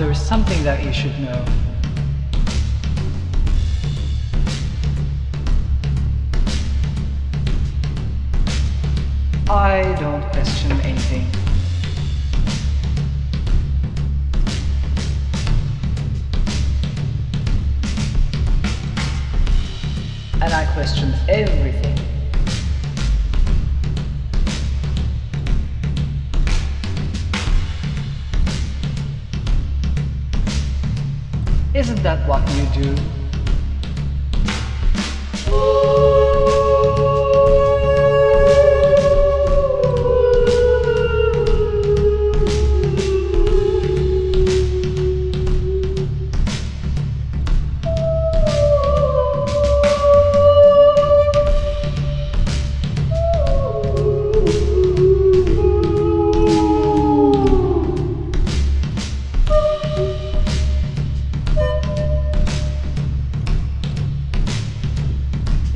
there is something that you should know. I don't question anything. And I question everything. Isn't that what you do?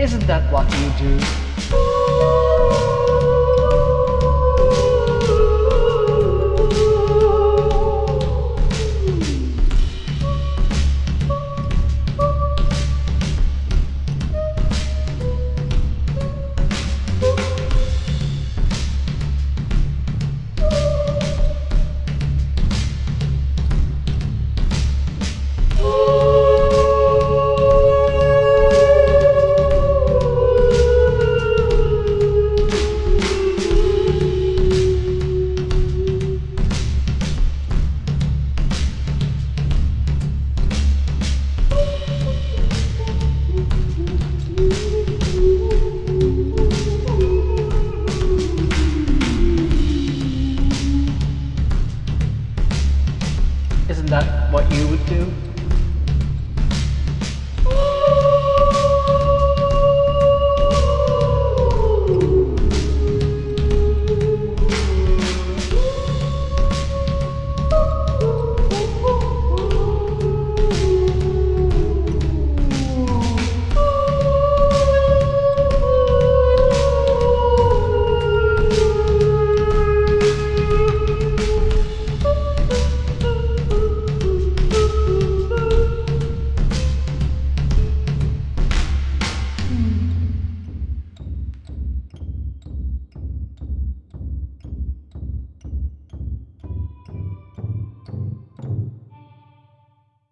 Isn't that what you do? What you would do?